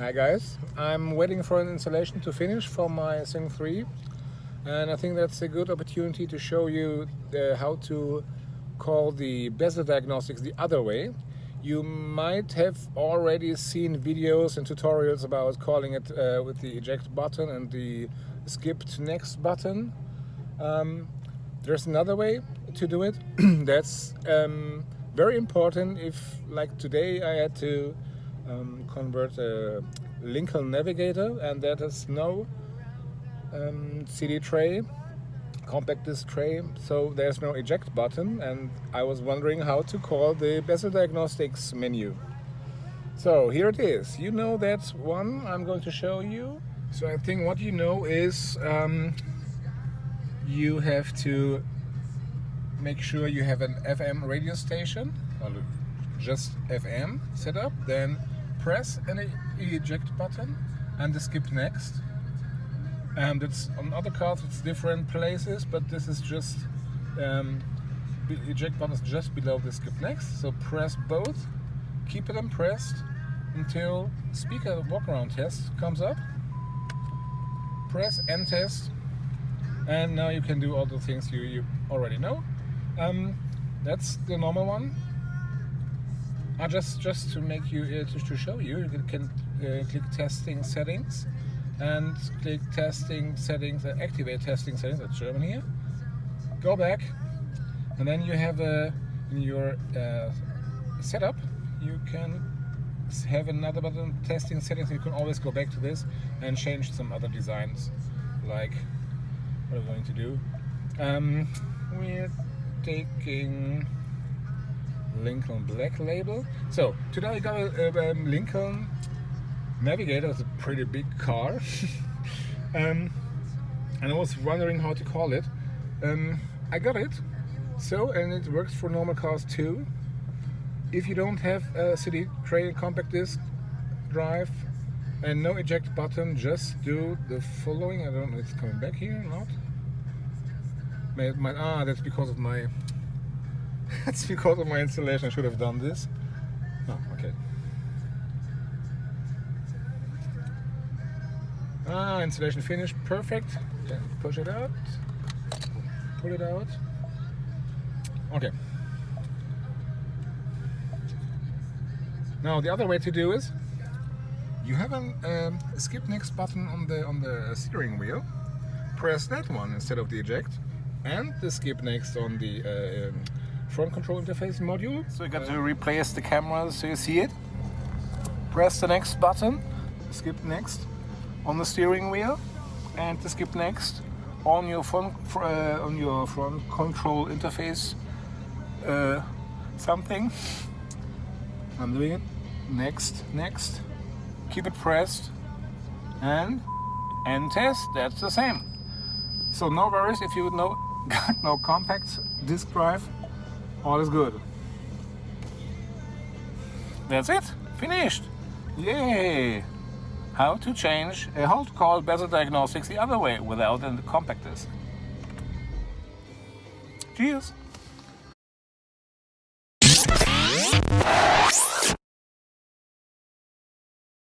Hi guys, I'm waiting for an installation to finish for my SYNC 3 and I think that's a good opportunity to show you how to call the bezel diagnostics the other way. You might have already seen videos and tutorials about calling it uh, with the eject button and the skip to next button. Um, there's another way to do it that's um, very important if like today I had to um, convert a Lincoln Navigator and that is no um, CD tray compact disc tray. So there's no eject button and I was wondering how to call the bezel diagnostics menu. So here it is. You know that one I'm going to show you? So I think what you know is um, you have to make sure you have an FM radio station. Just FM set up then press an eject button and the skip next. And it's on other cars it's different places but this is just um, eject button is just below the skip next. So press both keep them pressed until speaker walk around test comes up. Press end test and now you can do all the things you, you already know. Um, that's the normal one uh, just just to make you uh, to, to, show you you can uh, click testing settings and click testing settings and activate testing settings that's German here go back and then you have a in your uh, setup you can have another button testing settings. You can always go back to this and change some other designs like what I'm going to do. Um, we're taking Lincoln Black label. So today I got a, a Lincoln Navigator. It's a pretty big car. Um, and I was wondering how to call it. Um, I got it. So and it works for normal cars too. If you don't have a CD tray compact disc drive and no eject button just do the following. I don't know if it's coming back here or not. My, my, ah that's because of my that's because of my installation I should have done this oh, okay Ah, installation finished, perfect. Then push it out, pull it out. Okay. Now the other way to do is, you have an, um, a skip next button on the on the steering wheel. Press that one instead of the eject, and the skip next on the uh, um, front control interface module. So you got to replace the camera so you see it. Press the next button, skip next, on the steering wheel and skip next on your front uh, on your front control interface uh, something. I'm doing it. Next next. Keep it pressed. And end test. That's the same. So no worries if you know got no compact disk drive all is good that's it finished yay how to change a hold call bezel diagnostics the other way without a compact disc. Cheers!